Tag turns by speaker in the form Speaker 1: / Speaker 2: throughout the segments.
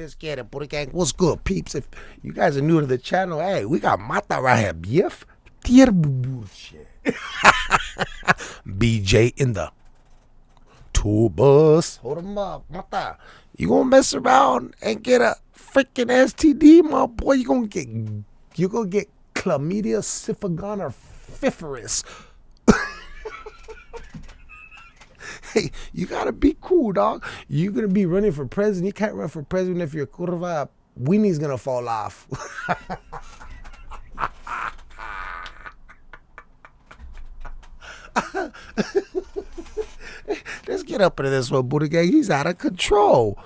Speaker 1: Let's get it, Buddha Gang. What's good, peeps? If you guys are new to the channel, hey, we got Mata right here. Bullshit. BJ in the tour bus. Hold him up, Mata. You gonna mess around and get a freaking STD, my boy? You gonna get you gonna get chlamydia syphilis hey, you gotta be cool, dog. You're gonna be running for president. You can't run for president if your curva weenie's gonna fall off. Let's get up into this one, Buddha Gang. He's out of control.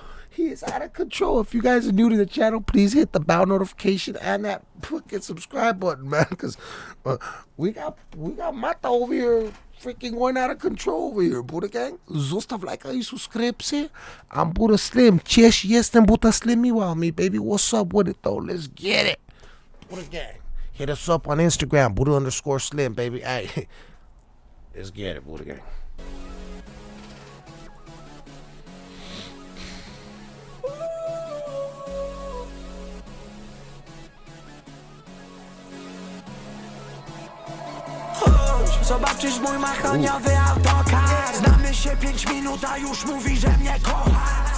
Speaker 1: Is out of control. If you guys are new to the channel, please hit the bell notification and that fucking subscribe button, man. Because uh, we got we got Mata over here freaking going out of control over here, Buddha Gang. Zostaw lajka i subskrypcję. I'm Buddha Slim. Cześć, jestem Buddha Slim me while me, baby. What's up with it, though? Let's get it. Buddha Gang. Hit us up on Instagram, Buddha underscore Slim, baby. Hey, let's get it, Buddha Gang.
Speaker 2: Zobaczysz mój machoniowy autokar. Znamy się pięć minut, a już mówi, że mnie kocha.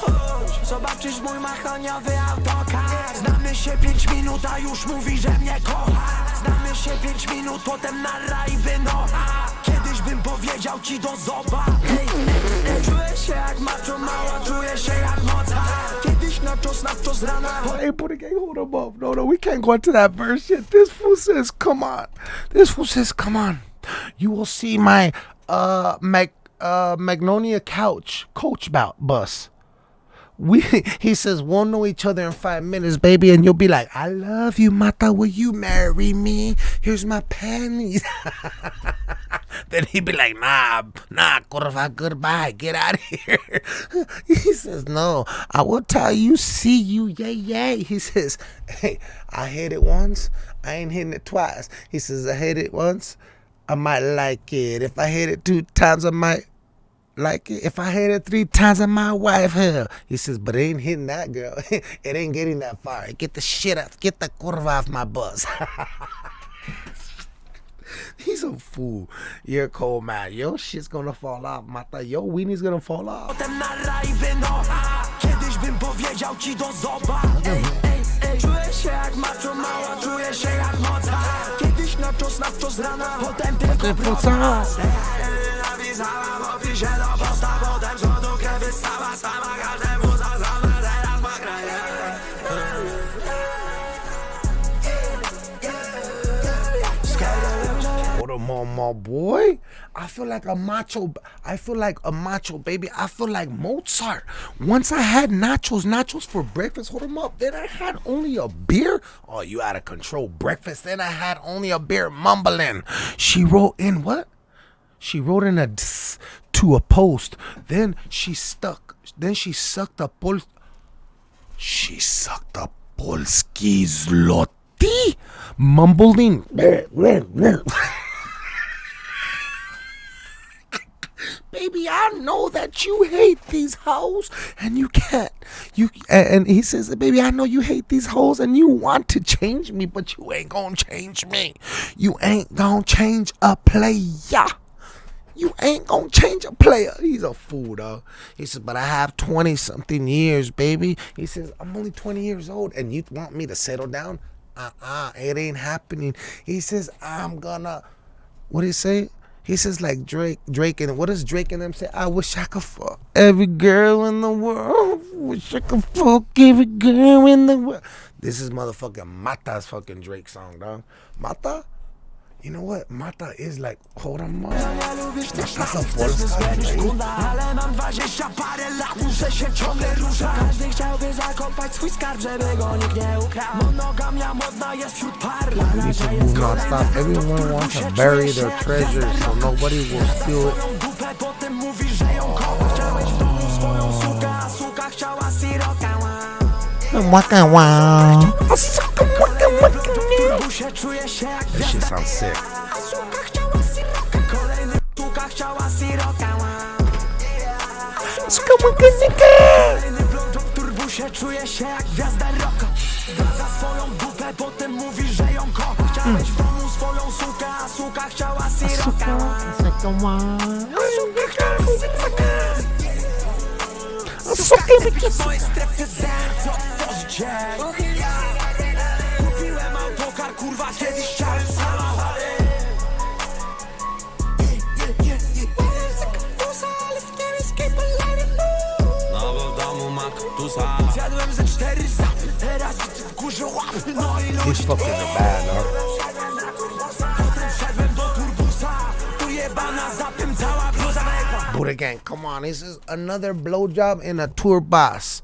Speaker 2: Chodź, Zobaczysz mój machoniowy autokar. Znamy się pięć minut, a już mówi, że mnie kocha. Znamy się pięć minut, potem na raj wynocha. Kiedyś bym powiedział ci do zoba Czuję się jak macho mała, czuję się jak moca Rana
Speaker 1: Hey, Buddha Gang, hold him up. No, no, we can't go into that verse yet. This fool says, come on. This fool says, come on. You will see my uh Mag uh Magnolia couch coach bout bus. We he says we'll know each other in five minutes, baby, and you'll be like, I love you, Mata. Will you marry me? Here's my panties. then he'd be like, Nah, nah, curva, goodbye, get out of here. he says, No, I will tell you, see you, yay, yay. He says, Hey, I hit it once, I ain't hitting it twice. He says, I hit it once, I might like it. If I hit it two times, I might like it. If I hit it three times, I might wife her. He says, but it ain't hitting that girl. it ain't getting that far. Get the shit out. Get the curva off my bus. He's a fool. You're a cold man. Your shit's gonna fall off. Mata, your weenie's gonna fall off.
Speaker 2: Potem na raj wynocha Kiedyś bym powiedział ci do zoba ej, ej, ej. Czuję się jak macho mała, czuję się jak moca Kiedyś na czos, na czos rana, potem tylko
Speaker 1: proca.
Speaker 2: Napisała w opisie do
Speaker 1: What my boy. I feel like a macho. I feel like a macho baby. I feel like Mozart. Once I had nachos, nachos for breakfast. Hold them up. Then I had only a beer. Oh, you out of control. Breakfast. Then I had only a beer. Mumbling. She wrote in what? She wrote in a ds to a post. Then she stuck. Then she sucked a pol. She sucked a Polski zloty. Mumbling. baby, I know that you hate these hoes and you can't. You and he says, baby, I know you hate these hoes and you want to change me, but you ain't gonna change me. You ain't gonna change a player. You ain't gonna change a player. He's a fool, though. He says, but I have 20 something years, baby. He says, I'm only 20 years old and you want me to settle down? Uh uh it ain't happening. He says, I'm gonna, what did he say? He says like Drake, Drake, and what does Drake and them say? I wish I could fuck every girl in the world. Wish I could fuck every girl in the world. This is motherfucking Mata's fucking Drake song, dog. Mata? You know what? Mata is like, hold on, man. Mata's a Polska, right?
Speaker 2: sekunda Ale mam dwadzieścia parę lat, muszę się ciągle ruszać Każdy chciałby zakopać swój skarb, żeby go nikt nie ukradł Monogamia modna jest wśród par
Speaker 1: We need to move. Everyone wants to bury their treasures so nobody will steal it.
Speaker 2: Potem mówisz, że ją kochasz Chciałeś w domu swoją sukę, a suka chciała siroka
Speaker 1: Waka wow.
Speaker 2: Busie czuję się jak
Speaker 1: That shit sounds sick.
Speaker 2: A suka chciała siroka Kolejny suka chciała siroka Kolejny blond w turbusie czuje się jak gwiazda rocka. Zdradza swoją dupę, potem mówi, że ją kocha. Chciałeś w domu swoją sukę, a suka chciała siroka Z mojej strefy zen, co otworzyć dzień Kupiłem Zjadłem ze cztery zapy, teraz w górze łapy No i
Speaker 1: bad, dog.
Speaker 2: Potem do turbusa cała bluza
Speaker 1: gang, come on. This is another blowjob in a tour bus.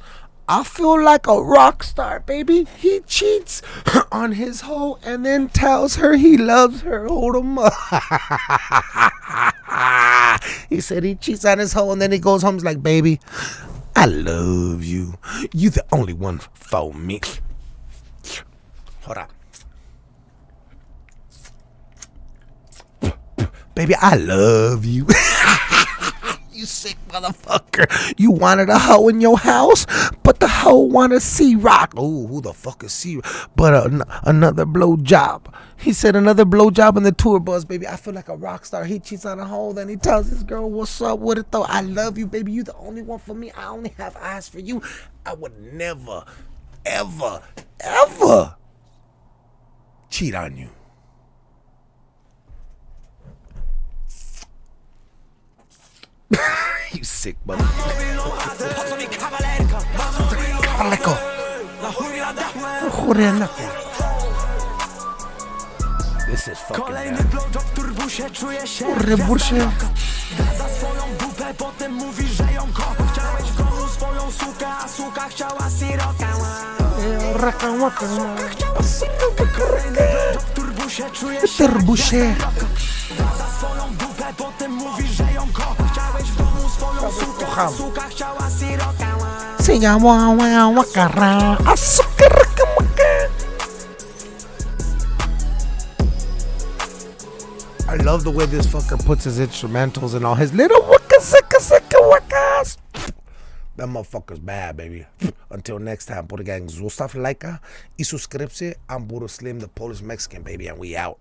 Speaker 1: I feel like a rock star, baby. He cheats on his hoe and then tells her he loves her. Hold him up. he said he cheats on his hoe and then he goes home. He's like, baby, I love you. You the only one for me. Hold on. Baby, I love you. You sick motherfucker. You wanted a hoe in your house, but the hoe wanted C Rock. Oh, who the fuck is C But uh, another blow job. He said another blow job in the tour bus, baby. I feel like a rock star. He cheats on a hoe, then he tells his girl, What's up with it though? I love you, baby. You the only one for me. I only have eyes for you. I would never, ever, ever cheat on you. Kaleko.
Speaker 2: Na chuj mi nadałem
Speaker 1: Churenako. This is fucking
Speaker 2: Kolejny
Speaker 1: bad.
Speaker 2: blowjob w turbusie czuje się jak
Speaker 1: Rebursie.
Speaker 2: gwiazda rocka. Zdradza swoją dupę, potem mówi, że ją kocha Chciałeś w domu swoją sukę, a suka chciała siroka Kolejny blowjob w turbusie czuje się jak
Speaker 1: Turbusie.
Speaker 2: gwiazda rocka. Zdradza swoją dupę, potem mówi, że ją kocha Chciałeś w domu swoją sukę, a
Speaker 1: kocham.
Speaker 2: suka chciała siroka
Speaker 1: Se llama Wakara. Azúcar. I love the way this fucker puts his instrumentals and all his little waka saka saka wakas. That motherfucker's bad, baby. Until next time, Buddha Gang, zostaw lajka i subskrypcję. I'm Buddha Slim, the Polish Mexican, baby, and we out.